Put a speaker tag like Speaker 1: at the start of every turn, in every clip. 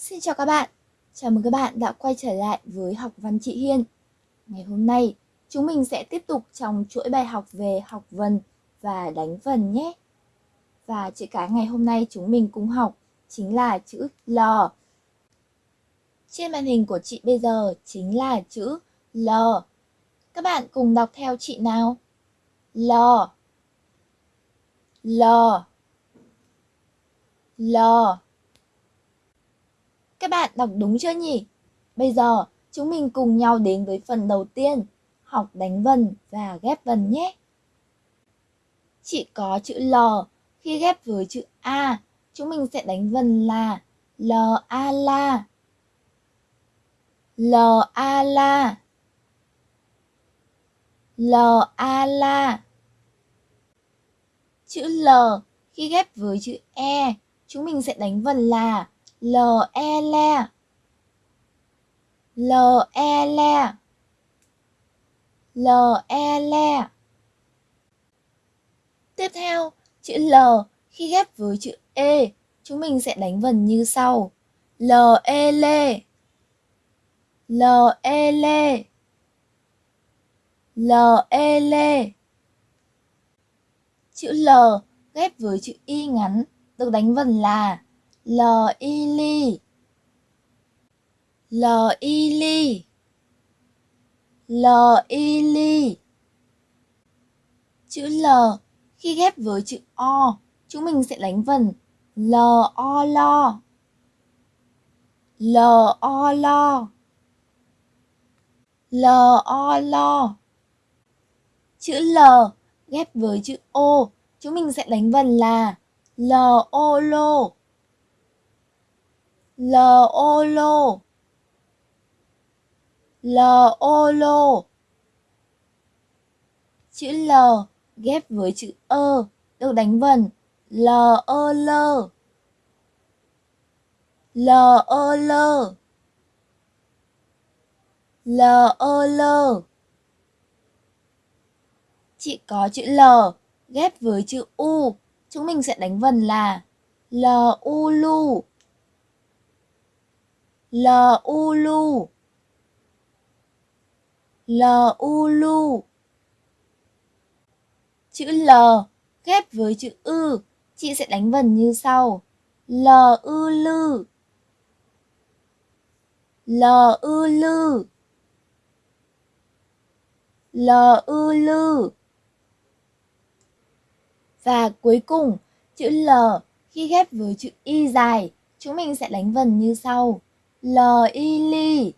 Speaker 1: Xin chào các bạn, chào mừng các bạn đã quay trở lại với học văn chị Hiên. Ngày hôm nay, chúng mình sẽ tiếp tục trong chuỗi bài học về học vần và đánh vần nhé. Và chữ cái ngày hôm nay chúng mình cùng học chính là chữ L. Trên màn hình của chị bây giờ chính là chữ L. Các bạn cùng đọc theo chị nào. L. L. L. Các bạn đọc đúng chưa nhỉ? Bây giờ chúng mình cùng nhau đến với phần đầu tiên, học đánh vần và ghép vần nhé. Chỉ có chữ L, khi ghép với chữ A, chúng mình sẽ đánh vần là L A la. L A la. L A la. Chữ L khi ghép với chữ E, chúng mình sẽ đánh vần là L e le. L e le. L e le. Tiếp theo, chữ L khi ghép với chữ E, chúng mình sẽ đánh vần như sau. L e lê. L e lê. L e lê. Chữ L ghép với chữ Y ngắn được đánh vần là Lò y ly Lò y ly Lò y ly Chữ L khi ghép với chữ O, chúng mình sẽ đánh vần. L o lo L o lo L o lo Chữ L ghép với chữ O, chúng mình sẽ đánh vần là L o lô L ô L ô Chữ L ghép với chữ ơ được đánh vần. L ơ lơ L ơ lơ L ơ lơ Chị có chữ L ghép với chữ U. Chúng mình sẽ đánh vần là L u lu L u lu L u lu Chữ L ghép với chữ ư, chị sẽ đánh vần như sau. L ư lư L ư lư L ư lư Và cuối cùng, chữ L khi ghép với chữ Y dài, chúng mình sẽ đánh vần như sau. L y ly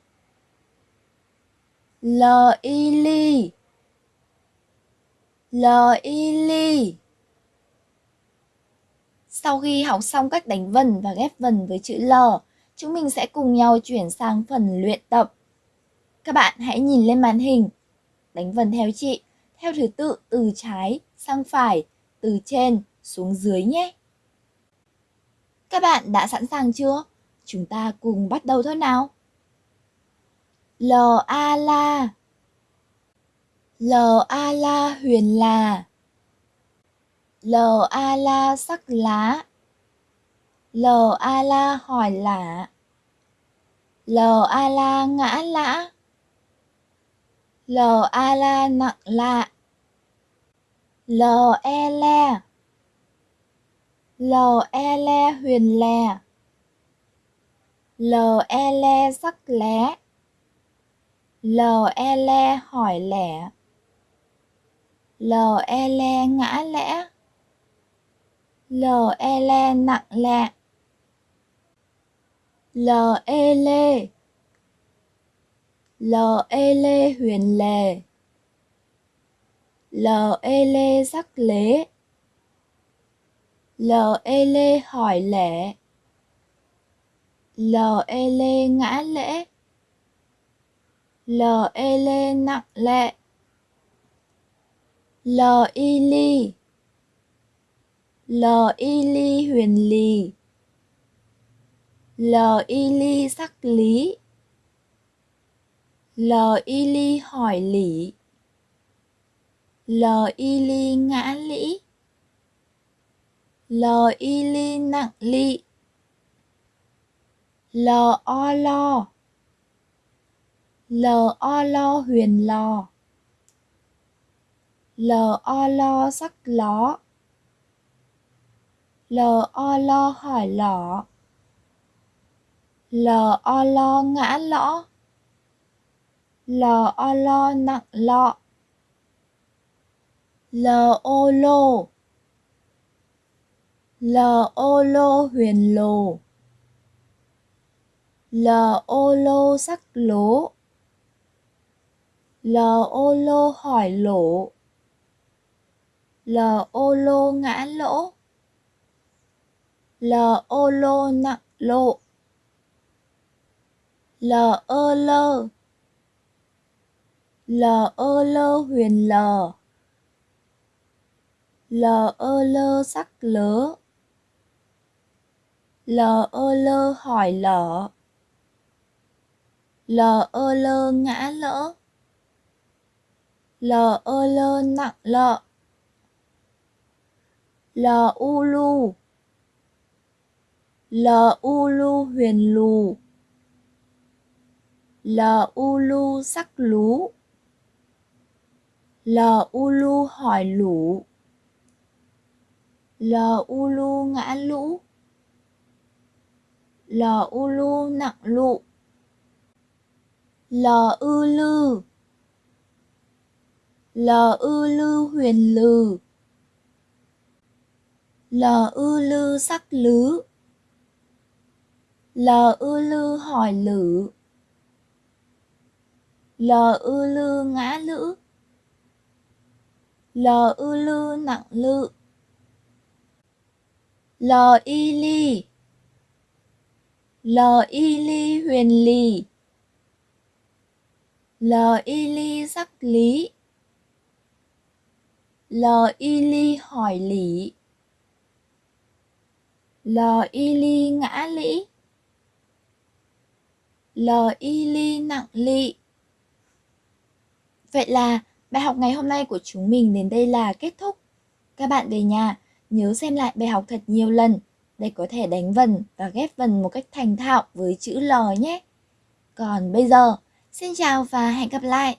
Speaker 1: L y ly L y ly Sau khi học xong cách đánh vần và ghép vần với chữ L, chúng mình sẽ cùng nhau chuyển sang phần luyện tập. Các bạn hãy nhìn lên màn hình, đánh vần theo chị, theo thứ tự từ trái sang phải, từ trên xuống dưới nhé. Các bạn đã sẵn sàng chưa? Chúng ta cùng bắt đầu thôi nào. L a la L a la huyền là L a la sắc lá L a la hỏi lạ L a la ngã lã L a la nặng lạ L e le L e le huyền lè L e le sắc lé L e le hỏi lẻ L e le ngã lẽ. L e le nặng lẹ L e lê L e lê huyền lề L e lê sắc lế L e lê hỏi lẻ lê e lê ngã lễ lê e lê nặng lệ L y ly y ly huyền lì L y ly sắc lý L y ly hỏi lý L y ly ngã lĩ L y ly nặng lị L o lo L o lo huyền lò. L o lo sắc ló L o lo hỏi lọ L o lo ngã lõ. L o lo nặng lọ. L O lô L O lô huyền lồ. L ô lô sắc lố L ô lô hỏi lỗ L ô lô ngã lỗ L ô lô nặng lộ L ơ lơ L ơ lơ huyền lờ L ơ lơ sắc lớ L ơ lơ hỏi lở lờ ơ lơ ngã lỡ. Lờ ơ lơ nặng lợ. Lờ u lu. Lờ u lu huyền lù. Lờ u lu sắc lú. Lờ u lu hỏi lũ. Lờ u lu ngã lũ. Lờ u lu nặng lụ lờ ư lư. Lờ ư lư huyền lừ lờ ư lư sắc lứ. Lờ ư lư hỏi lử. Lờ ư lư ngã lữ. Lờ ư lư nặng lự. Lờ y ly. Lờ y ly huyền lì. L y ly sắc lý L y ly hỏi lý L y ly ngã lĩ L y ly nặng lị Vậy là bài học ngày hôm nay của chúng mình đến đây là kết thúc. Các bạn về nhà nhớ xem lại bài học thật nhiều lần để có thể đánh vần và ghép vần một cách thành thạo với chữ L nhé. Còn bây giờ, xin chào và hẹn gặp lại!